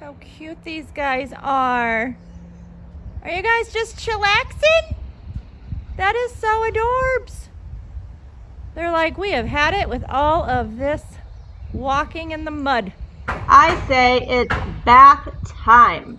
how cute these guys are. Are you guys just chillaxing? That is so adorbs. They're like, we have had it with all of this walking in the mud. I say it's bath time.